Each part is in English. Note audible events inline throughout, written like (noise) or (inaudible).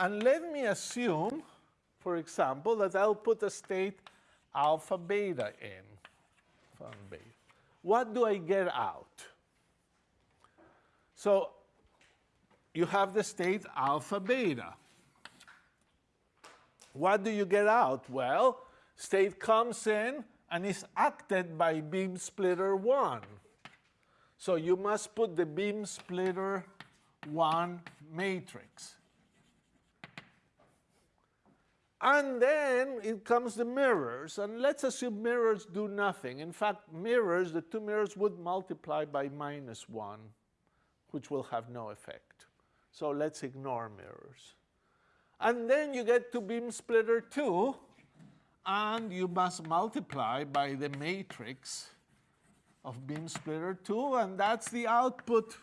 And let me assume, for example, that I'll put a state alpha beta in. Beta. What do I get out? So you have the state alpha beta. What do you get out? Well, state comes in and is acted by beam splitter 1. So you must put the beam splitter 1 matrix. And then it comes the mirrors. And let's assume mirrors do nothing. In fact, mirrors, the two mirrors would multiply by minus 1, which will have no effect. So let's ignore mirrors. And then you get to beam splitter 2, and you must multiply by the matrix of beam splitter 2, and that's the output.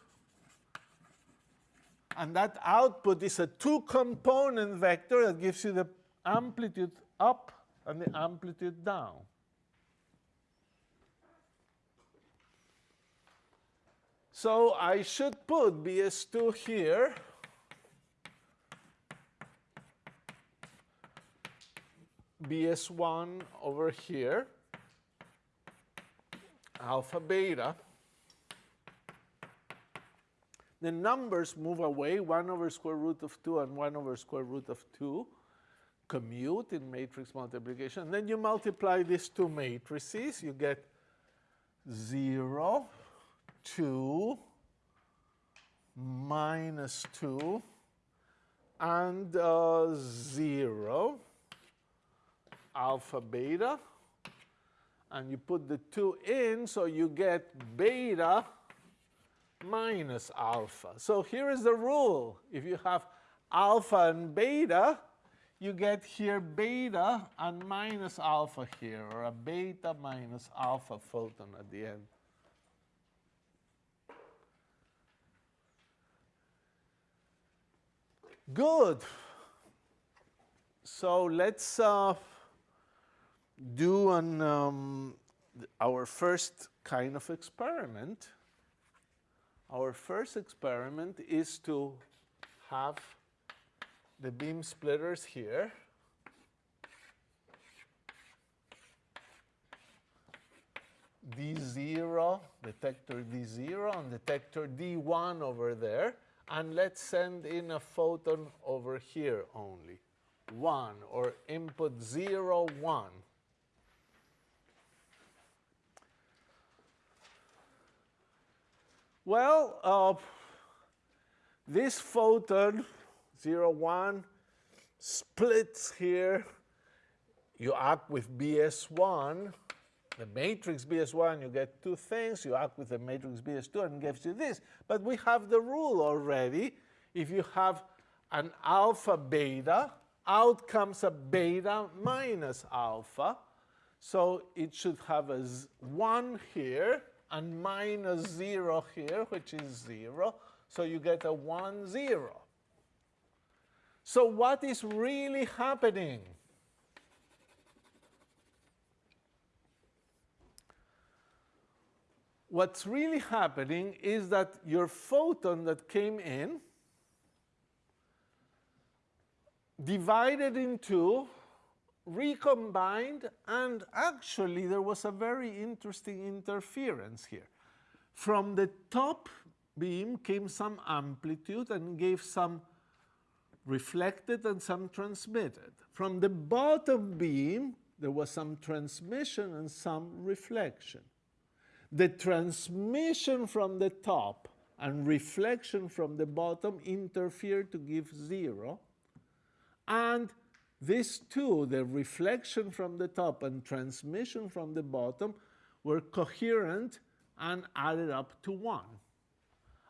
And that output is a two-component vector that gives you the amplitude up and the amplitude down. So I should put BS2 here. BS1 over here, alpha beta. The numbers move away, 1 over square root of 2 and 1 over square root of 2 commute in matrix multiplication. And then you multiply these two matrices, you get 0, 2, minus 2, and uh, 0, alpha beta. And you put the 2 in, so you get beta minus alpha. So here is the rule. If you have alpha and beta, you get here beta and minus alpha here, or a beta minus alpha photon at the end. Good. So let's uh, do an, um, our first kind of experiment. Our first experiment is to have the beam splitters here. D0, detector D0, and detector D1 over there. And let's send in a photon over here only. 1, or input 0, 1. Well, uh, this photon 0, 1, splits here. You act with BS1, the matrix BS1, you get two things. You act with the matrix BS2 and gives you this. But we have the rule already. If you have an alpha beta, out comes a beta minus alpha. So it should have a 1 here and minus 0 here, which is 0. So you get a 1, 0. So what is really happening? What's really happening is that your photon that came in divided into, recombined, and actually there was a very interesting interference here. From the top beam came some amplitude and gave some reflected and some transmitted. From the bottom beam, there was some transmission and some reflection. The transmission from the top and reflection from the bottom interfered to give zero. And these two, the reflection from the top and transmission from the bottom, were coherent and added up to one.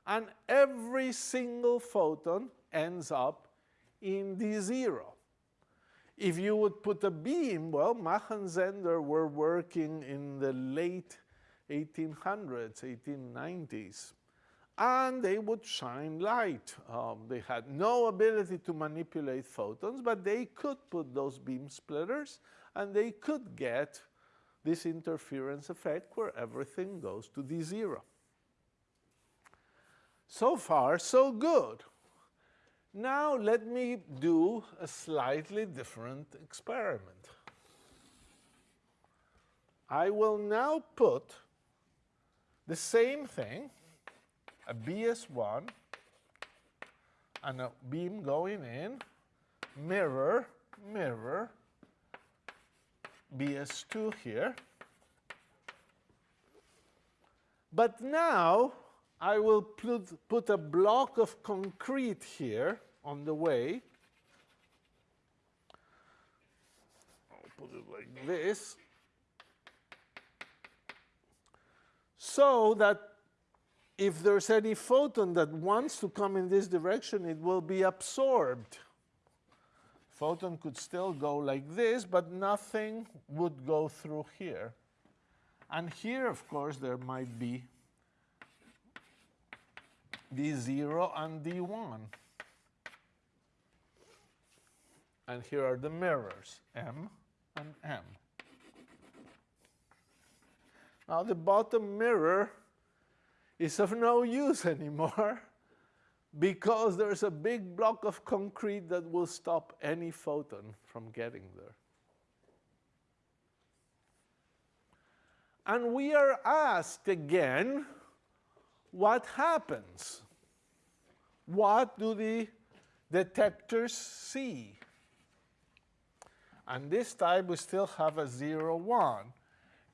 And every single photon ends up in D0. If you would put a beam, well, Mach and Zehnder were working in the late 1800s, 1890s, and they would shine light. Um, they had no ability to manipulate photons, but they could put those beam splitters, and they could get this interference effect where everything goes to D0. So far, so good. Now let me do a slightly different experiment. I will now put the same thing, a BS1 and a beam going in, mirror, mirror, BS2 here. But now I will put, put a block of concrete here on the way. I'll put it like this. So that if there's any photon that wants to come in this direction, it will be absorbed. Photon could still go like this, but nothing would go through here. And here, of course, there might be D0 and D1. And here are the mirrors, M and M. Now the bottom mirror is of no use anymore (laughs) because there's a big block of concrete that will stop any photon from getting there. And we are asked again, what happens? What do the detectors see? And this time we still have a 0, 1.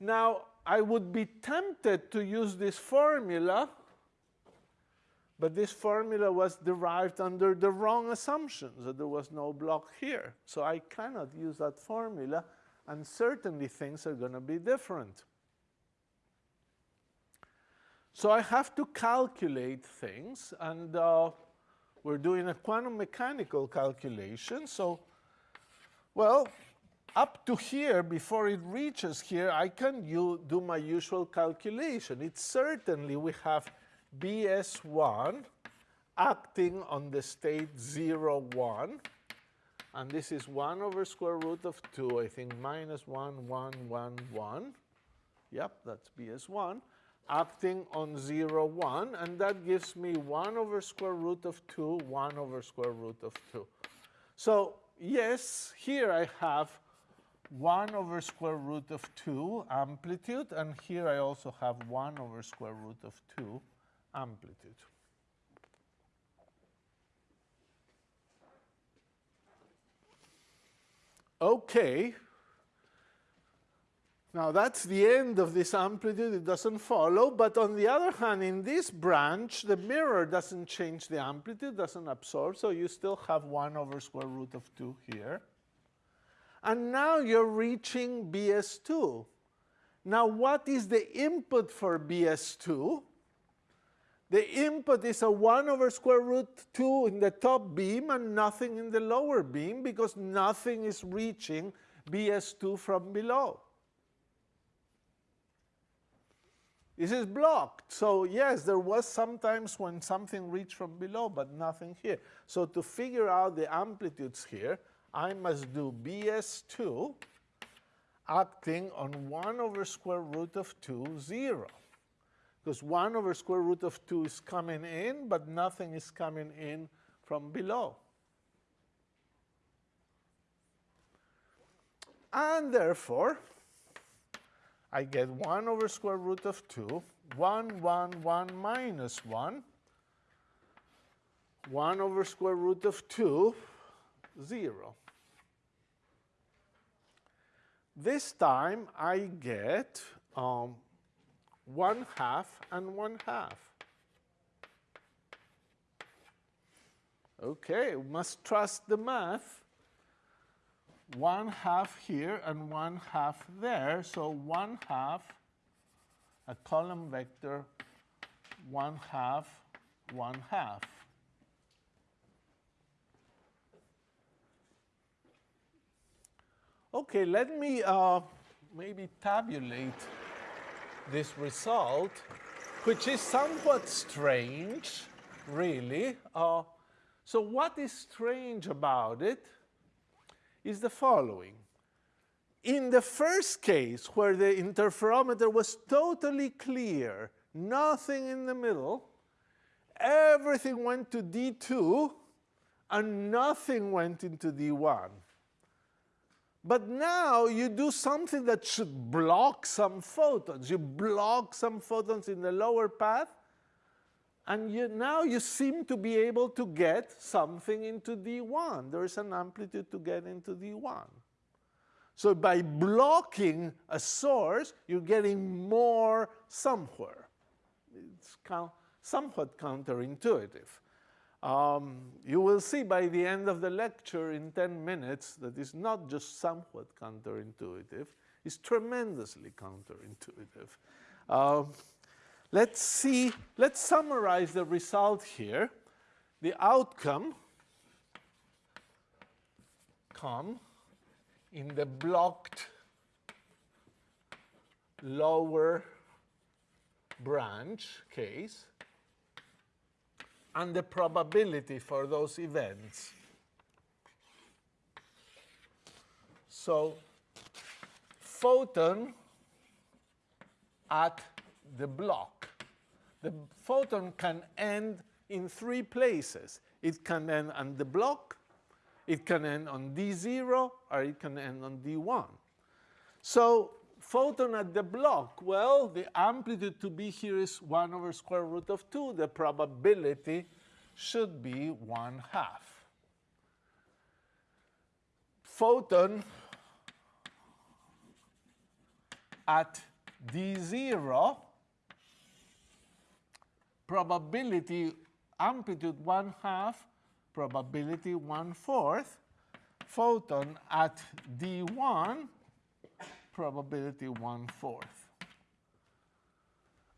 Now, I would be tempted to use this formula, but this formula was derived under the wrong assumptions, that there was no block here. So I cannot use that formula, and certainly things are going to be different. So I have to calculate things, and uh, we're doing a quantum mechanical calculation. So, well, up to here, before it reaches here, I can do my usual calculation. It's certainly we have BS1 acting on the state 0, 1. And this is 1 over square root of 2, I think minus 1, 1, 1, 1. Yep, that's BS1 acting on 0, 1, and that gives me 1 over square root of 2, 1 over square root of 2. So yes, here I have 1 over square root of 2 amplitude, and here I also have 1 over square root of 2 amplitude. Okay, now that's the end of this amplitude, it doesn't follow, but on the other hand, in this branch, the mirror doesn't change the amplitude, doesn't absorb, so you still have 1 over square root of 2 here. And now you're reaching BS2. Now what is the input for BS2? The input is a 1 over square root 2 in the top beam and nothing in the lower beam because nothing is reaching BS2 from below. This is blocked. So yes, there was sometimes when something reached from below, but nothing here. So to figure out the amplitudes here, I must do BS2 acting on 1 over square root of 2, 0. Because 1 over square root of 2 is coming in, but nothing is coming in from below. And therefore, I get 1 over square root of 2, 1, 1, 1 minus 1, 1 over square root of 2, 0. This time I get um, 1 half and 1 half. Okay, must trust the math one half here and one half there. So one half, a column vector, one half, one half. Okay, let me uh, maybe tabulate this result, which is somewhat strange, really. Uh, so what is strange about it? Is the following. In the first case, where the interferometer was totally clear, nothing in the middle, everything went to D2, and nothing went into D1. But now you do something that should block some photons. You block some photons in the lower path, and you, now you seem to be able to get something into D1. There is an amplitude to get into D1. So by blocking a source, you're getting more somewhere. It's somewhat counterintuitive. Um, you will see by the end of the lecture in 10 minutes that it's not just somewhat counterintuitive, it's tremendously counterintuitive. Um, let's see, let's summarize the result here. The outcome come in the blocked lower branch case and the probability for those events. So photon at the block. The photon can end in three places. It can end on the block, it can end on D0, or it can end on D1. So photon at the block, well, the amplitude to be here is 1 over square root of 2. The probability should be 1 half. Photon at D0, probability amplitude 1 half, probability 1 fourth. Photon at D1, probability one-fourth.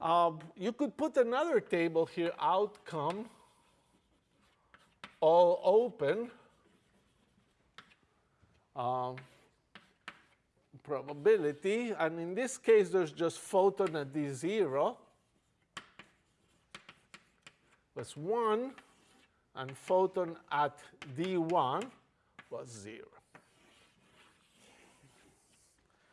Um, you could put another table here, outcome, all open, um, probability, and in this case there's just photon at D0, that's 1, and photon at D1 was 0.